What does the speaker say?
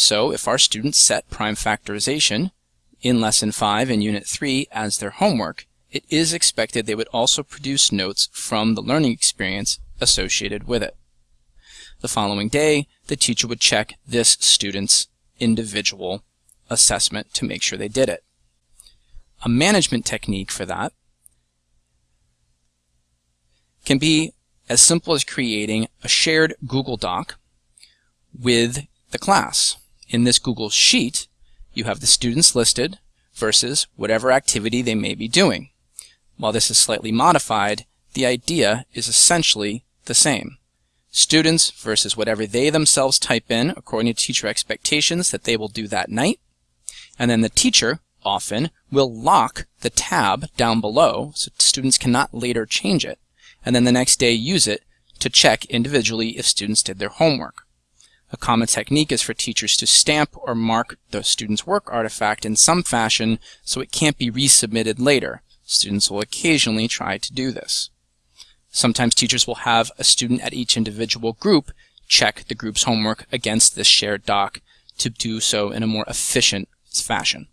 So if our students set prime factorization in Lesson 5 and Unit 3 as their homework, it is expected they would also produce notes from the learning experience associated with it. The following day, the teacher would check this student's individual assessment to make sure they did it. A management technique for that can be as simple as creating a shared Google Doc with the class. In this Google Sheet, you have the students listed versus whatever activity they may be doing. While this is slightly modified, the idea is essentially the same. Students versus whatever they themselves type in according to teacher expectations that they will do that night. And then the teacher, often, will lock the tab down below so students cannot later change it. And then the next day use it to check individually if students did their homework. A common technique is for teachers to stamp or mark the student's work artifact in some fashion so it can't be resubmitted later. Students will occasionally try to do this. Sometimes teachers will have a student at each individual group check the group's homework against this shared doc to do so in a more efficient fashion.